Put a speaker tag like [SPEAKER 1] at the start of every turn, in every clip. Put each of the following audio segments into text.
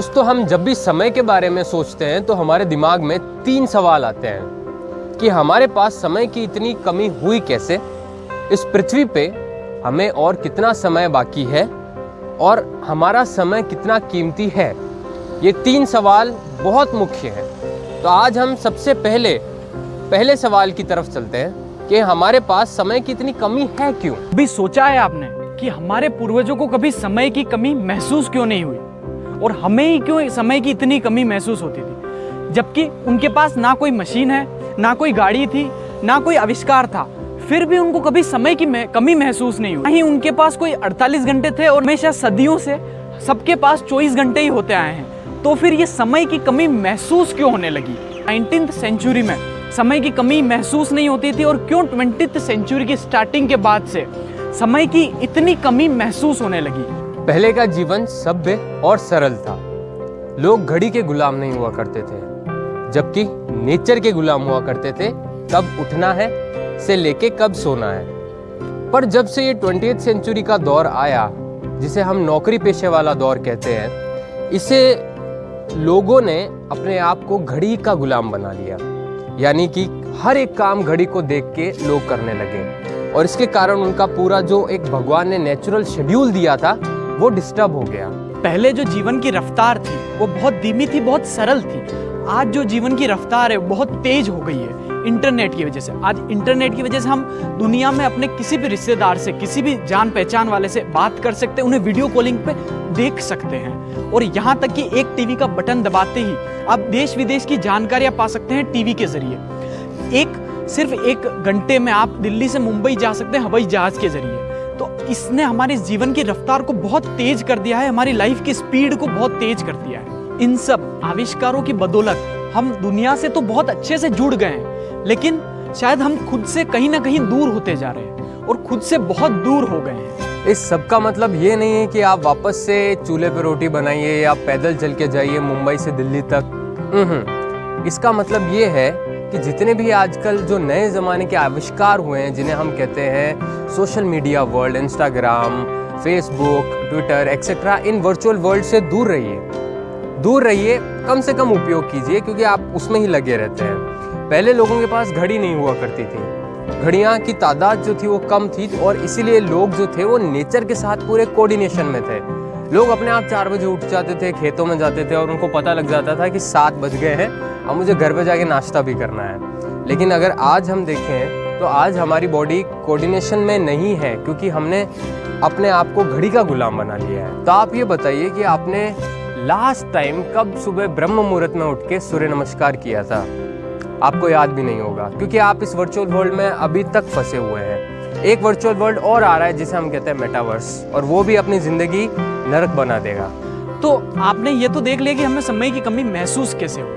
[SPEAKER 1] दोस्तों, हम जब भी समय के बारे में सोचते हैं तो हमारे दिमाग में तीन सवाल आते हैं कि हमारे पास समय की इतनी कमी हुई कैसे? इस पृथ्वी पे हमें और कितना समय बाकी है? और हमारा समय कितना कीमती है? ये तीन सवाल बहुत मुख्य हैं। तो आज हम सबसे पहले पहले सवाल की तरफ़ चलते हैं कि हमारे पास समय की इतनी कमी है क्यों?
[SPEAKER 2] कभी सोचा है आपने कि हमारे पूर्वजों को कभी समय की कमी महसूस क्यों नहीं हुई? और हमें ही क्यों समय की इतनी कमी महसूस होती थी? जबकि उनके पास ना कोई मशीन है, ना कोई गाड़ी थी, ना कोई आविष्कार था। फिर भी उनको कभी समय की कमी महसूस नहीं हुई। नहीं उनके पास कोई 48 घंटे थे और हमेशा सदियों से सबके पास 24 घंटे ही होते आए हैं। तो फिर ये समय की कमी महसूस क्यों होने लगी? नाइनटीन सेंचुरी में समय की कमी महसूस नहीं होती थी और क्यों ट्वेंटी सेंचुरी की स्टार्टिंग के बाद से समय की इतनी कमी महसूस होने लगी?
[SPEAKER 1] पहले का जीवन सभ्य और सरल था। लोग घड़ी के गुलाम नहीं हुआ करते थे। जबकि नेचर के गुलाम हुआ करते थे, कब उठना है, से लेके कब सोना है। पर जब से ये ट्वेंटी सेंचुरी का दौर आया, जिसे हम नौकरी पेशे वाला दौर कहते हैं, इसे लोगों ने अपने आप को घड़ी का गुलाम बना लिया। यानी कि हर एक काम घड़ी को देख के लोग करने लगे। और इसके कारण उनका पूरा जो एक भगवान ने नेचुरल शेड्यूल दिया था वो डिस्टर्ब हो गया।
[SPEAKER 2] पहले जो जीवन की रफ्तार थी, वो बहुत धीमी थी, बहुत सरल थी। आज जो जीवन की रफ्तार है बहुत तेज हो गई है इंटरनेट की वजह से। आज इंटरनेट की वजह से हम दुनिया में अपने किसी भी रिश्तेदार से, किसी भी जान पहचान वाले से बात कर सकते हैं, उन्हें वीडियो कॉलिंग पे देख सकते हैं। और यहाँ तक कि एक टीवी का बटन दबाते ही, आप देश विदेश की जानकारियाँ पा सकते हैं टीवी के ज़रिए। एक, सिर्फ़ एक घंटे में आप दिल्ली से मुंबई जा सकते हैं, हवाई जहाज़ के ज़रिए। तो इसने हमारे जीवन की रफ्तार को बहुत तेज कर दिया है, हमारी लाइफ की स्पीड को बहुत तेज कर दिया है। इन सब आविष्कारों की बदौलत हम दुनिया से तो बहुत अच्छे से जुड़ गए हैं, लेकिन शायद हम खुद से कहीं ना कहीं दूर होते जा रहे हैं और खुद से बहुत दूर हो गए हैं।
[SPEAKER 1] इस सब का मतलब ये नहीं है कि आप वापस से चूल्हे पे रोटी बनाइए या पैदल चल के जाइए मुंबई से दिल्ली तक। हम्म। इसका मतलब ये है कि जितने भी आजकल जो नए ज़माने के आविष्कार हुए हैं, जिन्हें हम कहते हैं social media world Instagram Facebook Twitter etcetera इन वर्चुअल वर्ल्ड से दूर रहिए। दूर रहिए, कम से कम उपयोग कीजिए, क्योंकि आप उसमें ही लगे रहते हैं। पहले लोगों के पास घड़ी नहीं हुआ करती थी। घड़ियाँ की तादाद जो थी वो कम थी, और इसीलिए लोग जो थे वो नेचर के साथ पूरे कोऑर्डिनेशन में थे। लोग अपने आप चार बजे उठ जाते थे, खेतों में जाते थे और उनको पता लग जाता था कि सात बज गए हैं अब मुझे घर पे जाके नाश्ता भी करना है। लेकिन अगर आज हम देखें तो आज हमारी बॉडी कोऑर्डिनेशन में नहीं है क्योंकि हमने अपने आप को घड़ी का गुलाम बना लिया है। तो आप ये बताइए कि आपने लास्ट टाइम कब सुबह ब्रह्म मुहूर्त में उठ के सूर्य नमस्कार किया था? आपको याद भी नहीं होगा, क्योंकि आप इस वर्चुअल वर्ल्ड में अभी तक फंसे हुए हैं। एक वर्चुअल वर्ल्ड और आ रहा है जिसे हम कहते हैं मेटावर्स और वो भी अपनी ज़िंदगी नरक बना देगा।
[SPEAKER 2] तो आपने ये तो देख लिया कि हमें समय की कमी महसूस कैसे हो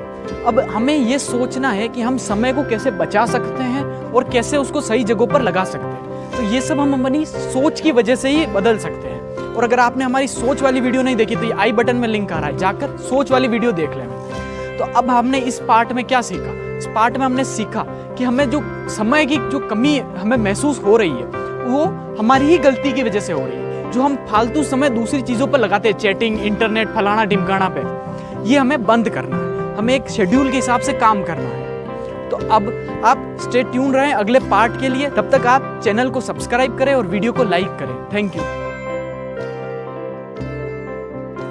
[SPEAKER 2] अब हमें ये सोचना है कि हम समय को कैसे बचा सकते हैं और कैसे उसको सही जगहों पर लगा सकते हैं। तो ये सब हम अपनी सोच की वजह से ही बदल सकते हैं। और अगर आपने हमारी सोच वाली वीडियो नहीं देखी तो ये आई बटन में लिंक आ रहा है। जाकर सोच वाली वीडियो देख लेना तो अब हमने इस पार्ट में क्या सीखा? इस पार्ट में हमने सीखा कि हमें जो समय की जो कमी हमें महसूस हो रही है, वो हमारी ही गलती की वजह से हो रही है। जो हम फालतू समय दूसरी चीज़ों पर लगाते हैं, चैटिंग, इंटरनेट, फलाना ढिमकाना पे, ये हमें बंद करना है। हमें एक शेड्यूल के हिसाब से काम करना है। तो अब आप स्टे ट्यून रहें अगले पार्ट के लिए। तब तक आप चैनल को सब्सक्राइब करें और वीडियो को लाइक करें। Thank you